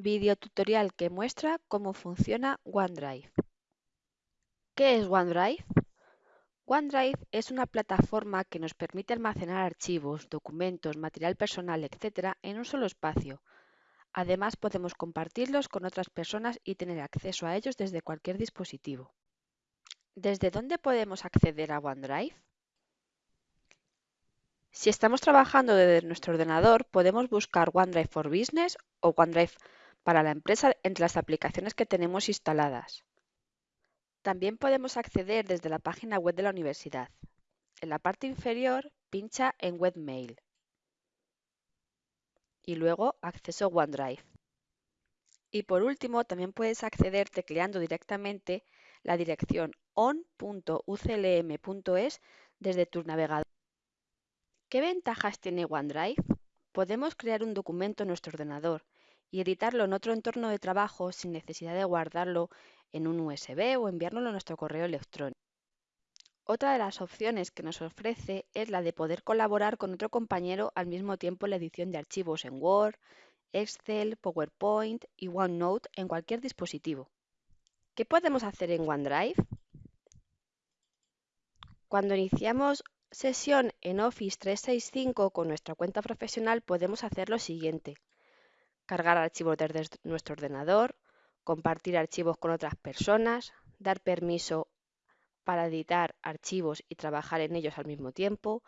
Video tutorial que muestra cómo funciona OneDrive. ¿Qué es OneDrive? OneDrive es una plataforma que nos permite almacenar archivos, documentos, material personal, etc. en un solo espacio. Además, podemos compartirlos con otras personas y tener acceso a ellos desde cualquier dispositivo. ¿Desde dónde podemos acceder a OneDrive? Si estamos trabajando desde nuestro ordenador, podemos buscar OneDrive for Business o OneDrive para la empresa entre las aplicaciones que tenemos instaladas. También podemos acceder desde la página web de la universidad. En la parte inferior, pincha en Webmail y luego Acceso OneDrive. Y por último, también puedes acceder tecleando directamente la dirección on.uclm.es desde tu navegador. ¿Qué ventajas tiene OneDrive? Podemos crear un documento en nuestro ordenador y editarlo en otro entorno de trabajo sin necesidad de guardarlo en un USB o enviárnoslo a nuestro correo electrónico. Otra de las opciones que nos ofrece es la de poder colaborar con otro compañero al mismo tiempo en la edición de archivos en Word, Excel, PowerPoint y OneNote en cualquier dispositivo. ¿Qué podemos hacer en OneDrive? Cuando iniciamos sesión en Office 365 con nuestra cuenta profesional podemos hacer lo siguiente. Cargar archivos desde nuestro ordenador, compartir archivos con otras personas, dar permiso para editar archivos y trabajar en ellos al mismo tiempo,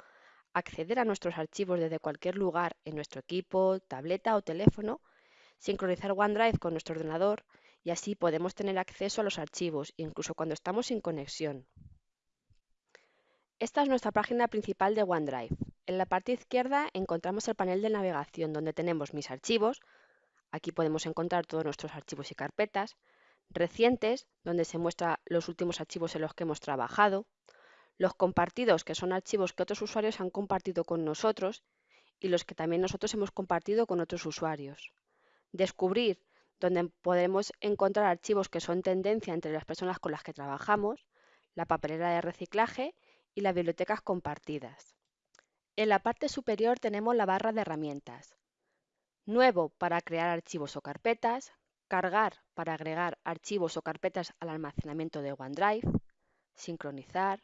acceder a nuestros archivos desde cualquier lugar en nuestro equipo, tableta o teléfono, sincronizar OneDrive con nuestro ordenador y así podemos tener acceso a los archivos incluso cuando estamos sin conexión. Esta es nuestra página principal de OneDrive. En la parte izquierda encontramos el panel de navegación donde tenemos mis archivos. Aquí podemos encontrar todos nuestros archivos y carpetas. Recientes, donde se muestran los últimos archivos en los que hemos trabajado. Los compartidos, que son archivos que otros usuarios han compartido con nosotros y los que también nosotros hemos compartido con otros usuarios. Descubrir, donde podemos encontrar archivos que son tendencia entre las personas con las que trabajamos. La papelera de reciclaje y las bibliotecas compartidas. En la parte superior tenemos la barra de herramientas. Nuevo para crear archivos o carpetas, cargar para agregar archivos o carpetas al almacenamiento de OneDrive, sincronizar,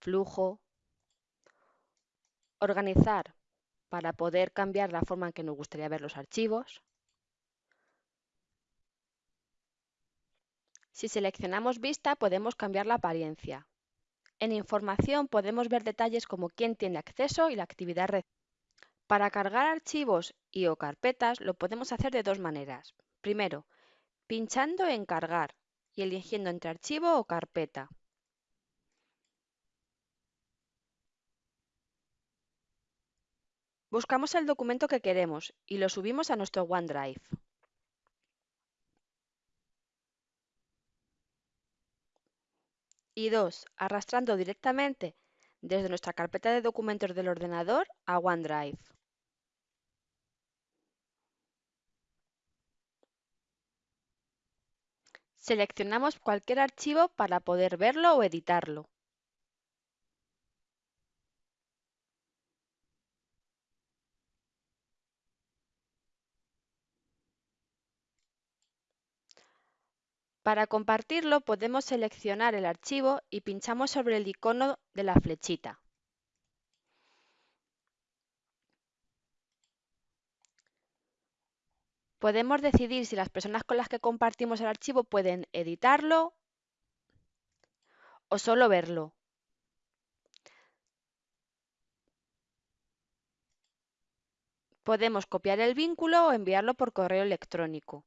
flujo, organizar para poder cambiar la forma en que nos gustaría ver los archivos. Si seleccionamos vista podemos cambiar la apariencia. En información podemos ver detalles como quién tiene acceso y la actividad Para cargar archivos y o carpetas lo podemos hacer de dos maneras. Primero, pinchando en cargar y eligiendo entre archivo o carpeta. Buscamos el documento que queremos y lo subimos a nuestro OneDrive. Y dos, arrastrando directamente desde nuestra carpeta de documentos del ordenador a OneDrive. Seleccionamos cualquier archivo para poder verlo o editarlo. Para compartirlo podemos seleccionar el archivo y pinchamos sobre el icono de la flechita. Podemos decidir si las personas con las que compartimos el archivo pueden editarlo o solo verlo. Podemos copiar el vínculo o enviarlo por correo electrónico.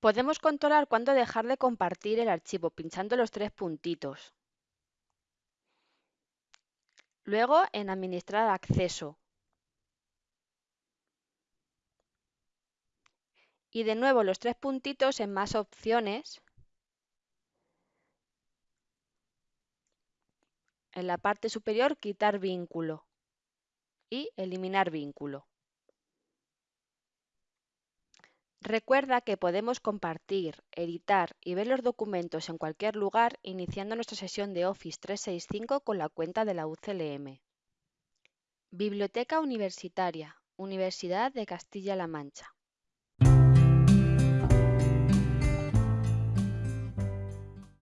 Podemos controlar cuándo dejar de compartir el archivo pinchando los tres puntitos. Luego en Administrar acceso. Y de nuevo los tres puntitos en Más opciones. En la parte superior Quitar vínculo y Eliminar vínculo. Recuerda que podemos compartir, editar y ver los documentos en cualquier lugar iniciando nuestra sesión de Office 365 con la cuenta de la UCLM. Biblioteca Universitaria, Universidad de Castilla-La Mancha.